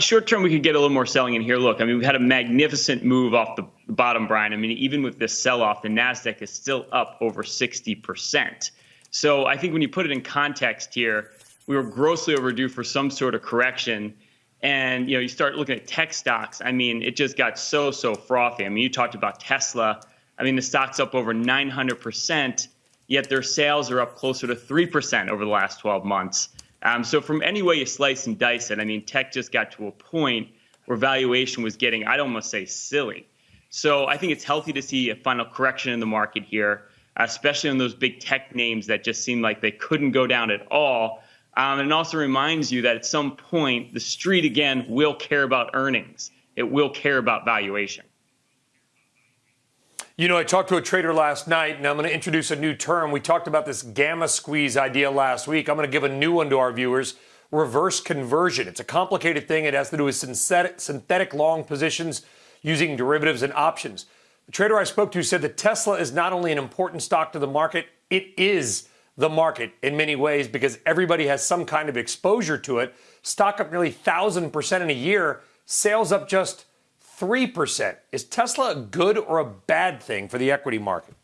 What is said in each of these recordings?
short term, we could get a little more selling in here. Look, I mean, we've had a magnificent move off the bottom, Brian. I mean, even with this sell off, the NASDAQ is still up over 60%. So I think when you put it in context here, we were grossly overdue for some sort of correction. And you know, you start looking at tech stocks. I mean, it just got so so frothy. I mean, you talked about Tesla. I mean, the stock's up over 900 percent, yet their sales are up closer to three percent over the last 12 months. Um, so from any way you slice and dice it, I mean, tech just got to a point where valuation was getting, I'd almost say, silly. So I think it's healthy to see a final correction in the market here, especially on those big tech names that just seem like they couldn't go down at all. Um, and it also reminds you that at some point, the street again will care about earnings. It will care about valuation. You know, I talked to a trader last night, and I'm going to introduce a new term. We talked about this gamma squeeze idea last week. I'm going to give a new one to our viewers reverse conversion. It's a complicated thing. It has to do with synthetic, synthetic long positions using derivatives and options. The trader I spoke to said that Tesla is not only an important stock to the market, it is the market in many ways because everybody has some kind of exposure to it. Stock up nearly 1,000% in a year, sales up just 3%. Is Tesla a good or a bad thing for the equity market?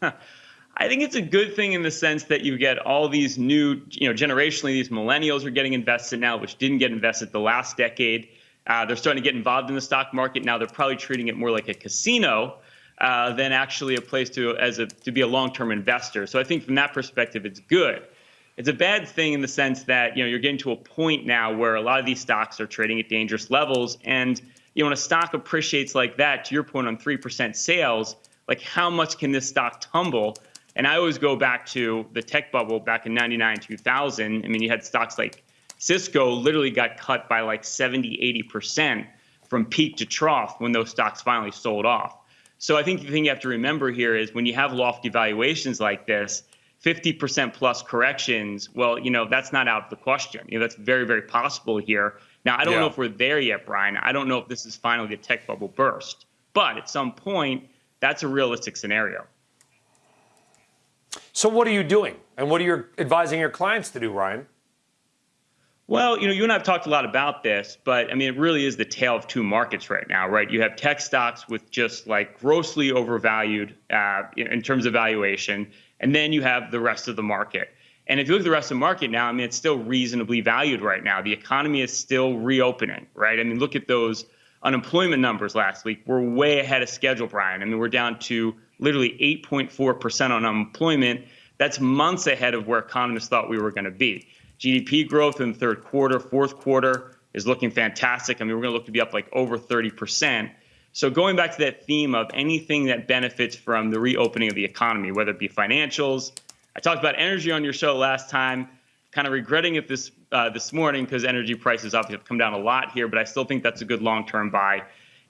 I think it's a good thing in the sense that you get all these new, you know, generationally, these millennials are getting invested now, which didn't get invested the last decade. Uh, they're starting to get involved in the stock market now. They're probably treating it more like a casino uh, than actually a place to as a to be a long-term investor. So I think from that perspective, it's good. It's a bad thing in the sense that you know you're getting to a point now where a lot of these stocks are trading at dangerous levels, and you know when a stock appreciates like that, to your point on three percent sales, like how much can this stock tumble? And I always go back to the tech bubble back in 99, 2000. I mean, you had stocks like Cisco literally got cut by like 70, 80% from peak to trough when those stocks finally sold off. So I think the thing you have to remember here is when you have lofty valuations like this, 50% plus corrections, well, you know, that's not out of the question. You know, that's very, very possible here. Now, I don't yeah. know if we're there yet, Brian. I don't know if this is finally the tech bubble burst, but at some point, that's a realistic scenario. So, what are you doing? And what are you advising your clients to do, Ryan? Well, you know, you and I have talked a lot about this, but I mean, it really is the tale of two markets right now, right? You have tech stocks with just like grossly overvalued uh, in terms of valuation, and then you have the rest of the market. And if you look at the rest of the market now, I mean, it's still reasonably valued right now. The economy is still reopening, right? I mean, look at those unemployment numbers last week. We're way ahead of schedule, Brian. I mean, we're down to literally 8.4% on unemployment. That's months ahead of where economists thought we were going to be. GDP growth in the third quarter, fourth quarter is looking fantastic. I mean, we're going to look to be up like over 30%. So going back to that theme of anything that benefits from the reopening of the economy, whether it be financials, I talked about energy on your show last time. Kind of regretting it this uh, this morning because energy prices obviously have come down a lot here, but I still think that's a good long-term buy.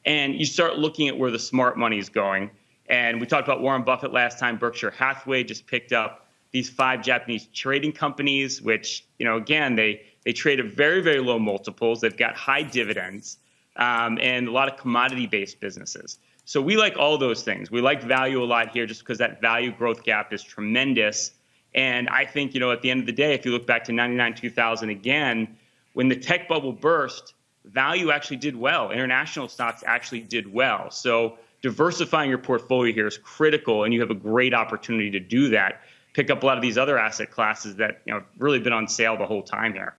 And you start looking at where the smart money is going. And we talked about Warren Buffett last time. Berkshire Hathaway just picked up these five Japanese trading companies, which you know again they they trade at very very low multiples. They've got high dividends um, and a lot of commodity based businesses. So we like all those things. We like value a lot here just because that value growth gap is tremendous. And I think, you know, at the end of the day, if you look back to 99, 2000 again, when the tech bubble burst, value actually did well. International stocks actually did well. So diversifying your portfolio here is critical, and you have a great opportunity to do that. Pick up a lot of these other asset classes that, you know, really been on sale the whole time here.